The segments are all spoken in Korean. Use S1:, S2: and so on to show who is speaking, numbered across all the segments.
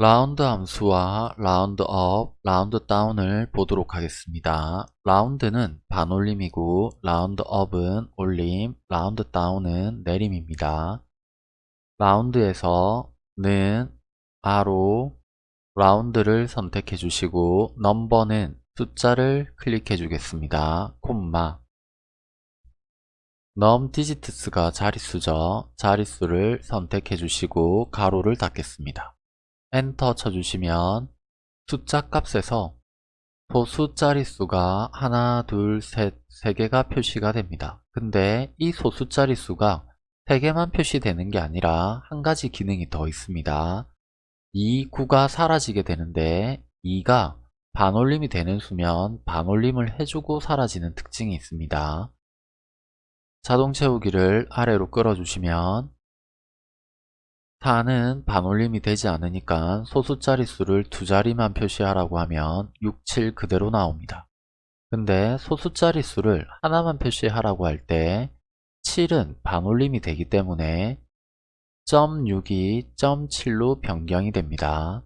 S1: 라운드 함수와 ROUNDUP, ROUNDDOWN을 보도록 하겠습니다. ROUND는 반올림이고 ROUNDUP은 올림, ROUNDDOWN은 내림입니다. ROUND에서 는 RO ROUND를 선택해 주시고 number는 숫자를 클릭해 주겠습니다. 콤마 num digits가 자릿수죠. 자릿수를 선택해 주시고 괄호를 닫겠습니다. 엔터 쳐주시면 숫자 값에서 소수 자릿수가 하나, 둘, 셋, 세 개가 표시가 됩니다. 근데 이 소수 자릿수가 세 개만 표시되는 게 아니라 한 가지 기능이 더 있습니다. 이 9가 사라지게 되는데 2가 반올림이 되는 수면 반올림을 해주고 사라지는 특징이 있습니다. 자동 채우기를 아래로 끌어주시면 4는 반올림이 되지 않으니까 소수 자릿수를 두 자리만 표시하라고 하면 6, 7 그대로 나옵니다. 근데 소수 자릿수를 하나만 표시하라고 할 때 7은 반올림이 되기 때문에 .6이 .7로 변경이 됩니다.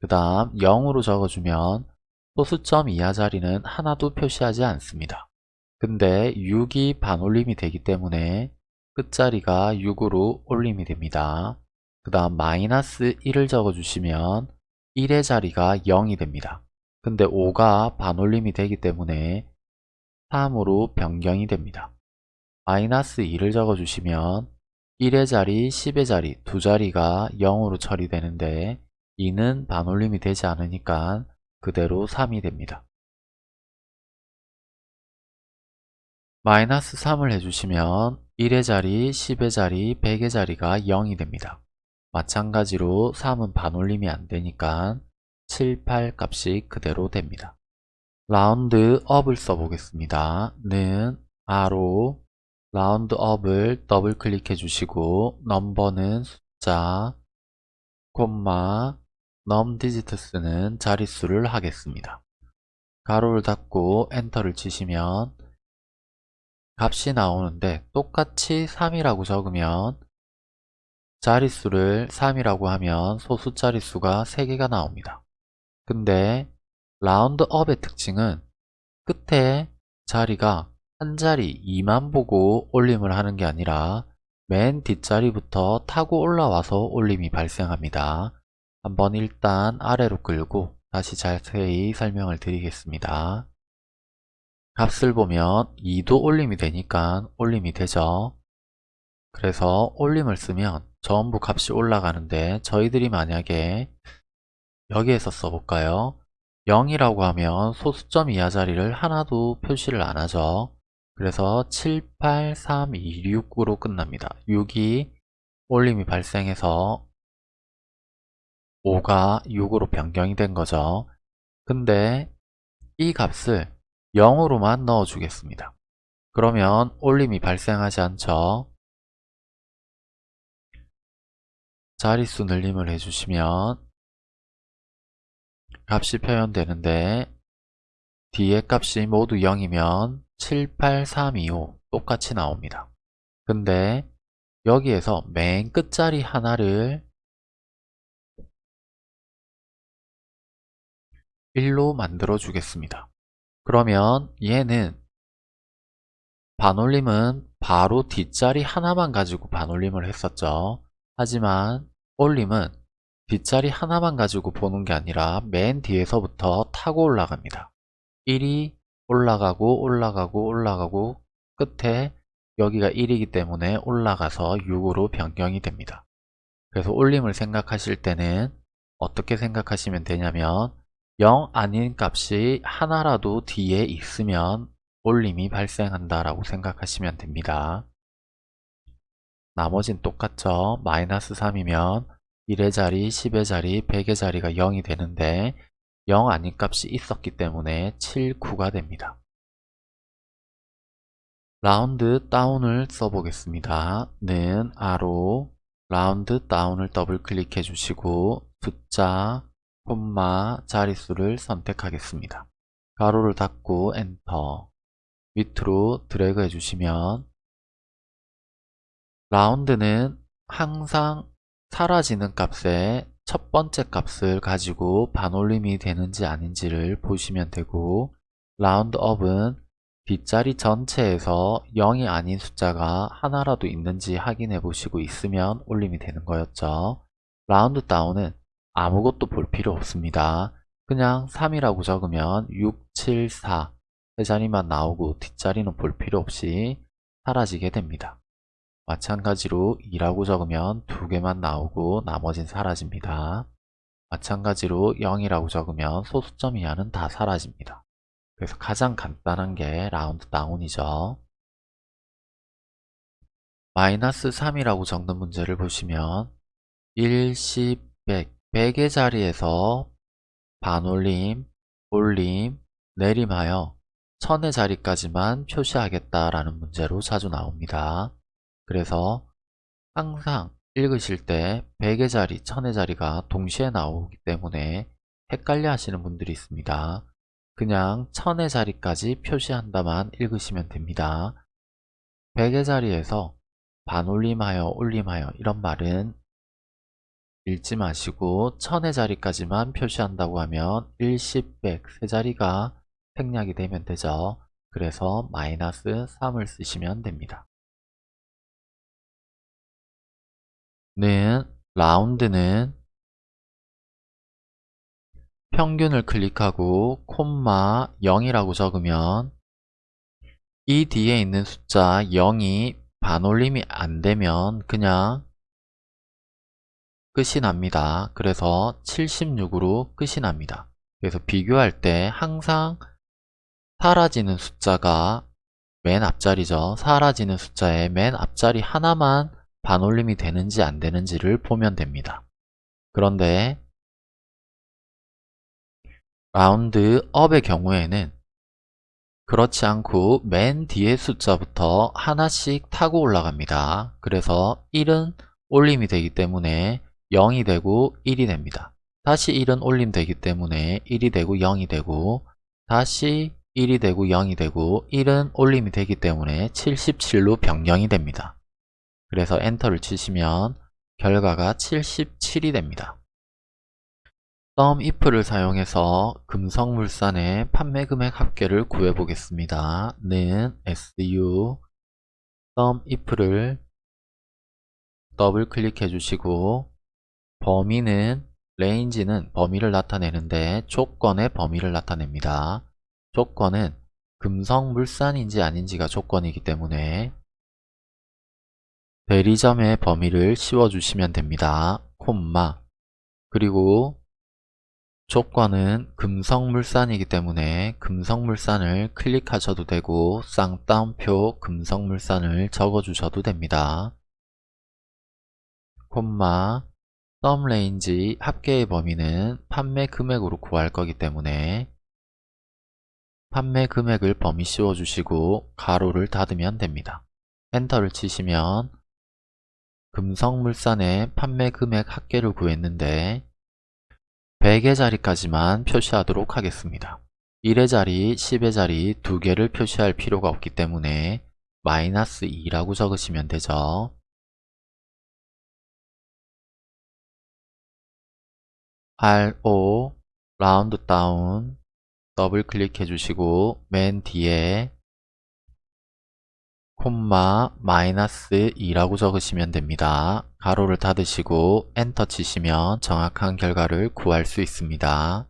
S1: 그 다음 0으로 적어주면 소수점 이하 자리는 하나도 표시하지 않습니다. 근데 6이 반올림이 되기 때문에 끝자리가 6으로 올림이 됩니다. 그 다음 마이너스 1을 적어주시면 1의 자리가 0이 됩니다. 근데 5가 반올림이 되기 때문에 3으로 변경이 됩니다. 마이너스 2를 적어주시면 1의 자리, 10의 자리 두 자리가 0으로 처리되는데 2는 반올림이 되지 않으니까 그대로 3이 됩니다. 마이너스 3을 해주시면 1의 자리, 10의 자리, 100의 자리가 0이 됩니다. 마찬가지로 3은 반올림이 안되니까 7, 8 값이 그대로 됩니다. ROUNDUP을 써보겠습니다. 는 RO ROUNDUP을 더블 클릭해 주시고 number는 숫자 콤마 num digits는 자릿수를 하겠습니다. 가로를 닫고 엔터를 치시면 값이 나오는데 똑같이 3이라고 적으면 자릿수를 3이라고 하면 소수 자릿수가 3개가 나옵니다. 근데 라운드업의 특징은 끝에 자리가 한 자리 2만 보고 올림을 하는 게 아니라 맨 뒷자리부터 타고 올라와서 올림이 발생합니다. 한번 일단 아래로 끌고 다시 자세히 설명을 드리겠습니다. 값을 보면 2도 올림이 되니까 올림이 되죠. 그래서 올림을 쓰면 전부 값이 올라가는데 저희들이 만약에 여기에서 써볼까요? 0이라고 하면 소수점 이하 자리를 하나도 표시를 안 하죠. 그래서 7, 8, 3, 2, 6으로 끝납니다. 6이 올림이 발생해서 5가 6으로 변경이 된 거죠. 근데 이 값을 0으로만 넣어주겠습니다. 그러면 올림이 발생하지 않죠. 자릿수 늘림을 해주시면 값이 표현되는데 뒤에 값이 모두 0이면 7, 8, 3, 2, 5 똑같이 나옵니다. 근데 여기에서 맨 끝자리 하나를 1로 만들어 주겠습니다. 그러면 얘는 반올림은 바로 뒷자리 하나만 가지고 반올림을 했었죠. 하지만 올림은 뒷자리 하나만 가지고 보는 게 아니라 맨 뒤에서부터 타고 올라갑니다. 1이 올라가고 올라가고 올라가고 끝에 여기가 1이기 때문에 올라가서 6으로 변경이 됩니다. 그래서 올림을 생각하실 때는 어떻게 생각하시면 되냐면 0 아닌 값이 하나라도 뒤에 있으면 올림이 발생한다 라고 생각하시면 됩니다. 나머진 똑같죠. 마이너스 3이면 1의 자리, 10의 자리, 100의 자리가 0이 되는데 0 아닌 값이 있었기 때문에 7, 9가 됩니다. ROUNDDOWN을 써보겠습니다. 는 RO ROUNDDOWN을 더블 클릭해 주시고 숫자, 콤마, 자릿수를 선택하겠습니다. 괄호를 닫고 엔터 밑으로 드래그 해주시면 ROUND는 항상 사라지는 값에 첫 번째 값을 가지고 반올림이 되는지 아닌지를 보시면 되고 라운드업은 뒷자리 전체에서 0이 아닌 숫자가 하나라도 있는지 확인해 보시고 있으면 올림이 되는 거였죠. 라운드 다운은 아무것도 볼 필요 없습니다. 그냥 3이라고 적으면 6, 7, 4세 자리만 나오고 뒷자리는 볼 필요 없이 사라지게 됩니다. 마찬가지로 2라고 적으면 두 개만 나오고 나머진 사라집니다. 마찬가지로 0이라고 적으면 소수점 이하는 다 사라집니다. 그래서 가장 간단한 게 라운드 다운이죠. 마이너스 3이라고 적는 문제를 보시면 1, 10, 100, 100의 자리에서 반올림, 올림, 내림하여 1000의 자리까지만 표시하겠다라는 문제로 자주 나옵니다. 그래서 항상 읽으실 때 100의 자리, 1000의 자리가 동시에 나오기 때문에 헷갈려 하시는 분들이 있습니다. 그냥 1000의 자리까지 표시한다만 읽으시면 됩니다. 100의 자리에서 반올림하여 올림하여 이런 말은 읽지 마시고 1000의 자리까지만 표시한다고 하면 1, 10, 100 세 자리가 생략이 되면 되죠. 그래서 마이너스 3을 쓰시면 됩니다. 는 라운드는 평균을 클릭하고 콤마 0이라고 적으면 이 뒤에 있는 숫자 0이 반올림이 안되면 그냥 끝이 납니다. 그래서 76으로 끝이 납니다. 그래서 비교할 때 항상 사라지는 숫자가 맨 앞자리죠. 사라지는 숫자의 맨 앞자리 하나만 반올림이 되는지 안 되는지를 보면 됩니다. 그런데 라운드 업의 경우에는 그렇지 않고 맨 뒤에 숫자부터 하나씩 타고 올라갑니다. 그래서 1은 올림이 되기 때문에 0이 되고 1이 됩니다. 다시 1은 올림 되기 때문에 1이 되고 0이 되고 다시 1이 되고 0이 되고 1은 올림이 되기 때문에 77로 변경이 됩니다. 그래서 엔터를 치시면 결과가 77이 됩니다. SUMIF를 사용해서 금성물산의 판매금액 합계를 구해보겠습니다. 는 SU SUMIF를 더블 클릭해 주시고 범위는 range는 범위를 나타내는데 조건의 범위를 나타냅니다. 조건은 금성물산인지 아닌지가 조건이기 때문에 대리점의 범위를 씌워주시면 됩니다. 콤마 그리고 조건은 금성물산이기 때문에 금성물산을 클릭하셔도 되고 쌍따옴표 금성물산을 적어주셔도 됩니다. 콤마 썸레인지 합계의 범위는 판매 금액으로 구할 거기 때문에 판매 금액을 범위 씌워주시고 가로를 닫으면 됩니다. 엔터를 치시면 금성물산의 판매 금액 합계를 구했는데 100의 자리까지만 표시하도록 하겠습니다. 1의 자리, 10의 자리 두 개를 표시할 필요가 없기 때문에 마이너스 2라고 적으시면 되죠. RO ROUNDDOWN 더블 클릭해 주시고 맨 뒤에 콤마 마이너스 2라고 적으시면 됩니다. 괄호를 닫으시고 엔터 치시면 정확한 결과를 구할 수 있습니다.